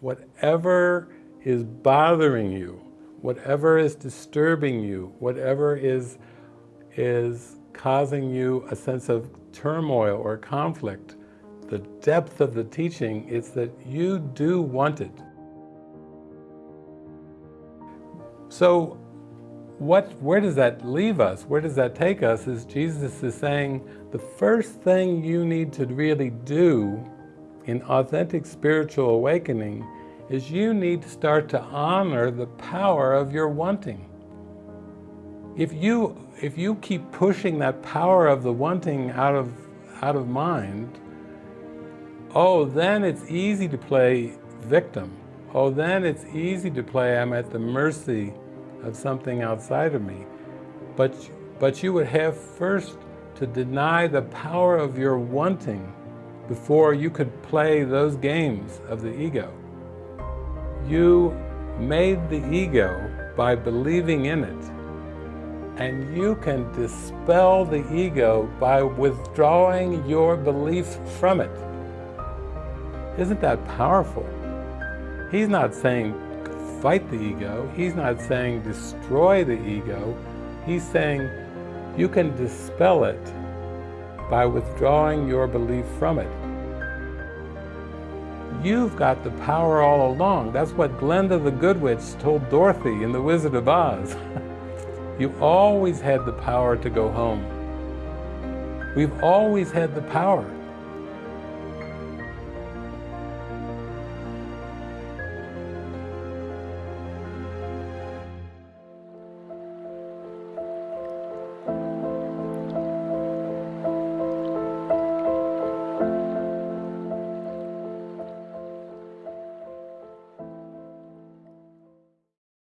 whatever is bothering you, whatever is disturbing you, whatever is, is causing you a sense of turmoil or conflict, the depth of the teaching is that you do want it. So what, where does that leave us? Where does that take us? Is Jesus is saying the first thing you need to really do in authentic spiritual awakening is you need to start to honor the power of your wanting. If you, if you keep pushing that power of the wanting out of, out of mind, oh, then it's easy to play victim. Oh, then it's easy to play I'm at the mercy of something outside of me. But, but you would have first to deny the power of your wanting before you could play those games of the ego. You made the ego by believing in it. And you can dispel the ego by withdrawing your belief from it. Isn't that powerful? He's not saying fight the ego. He's not saying destroy the ego. He's saying you can dispel it by withdrawing your belief from it. You've got the power all along. That's what Glinda the Good Witch told Dorothy in The Wizard of Oz. you always had the power to go home. We've always had the power.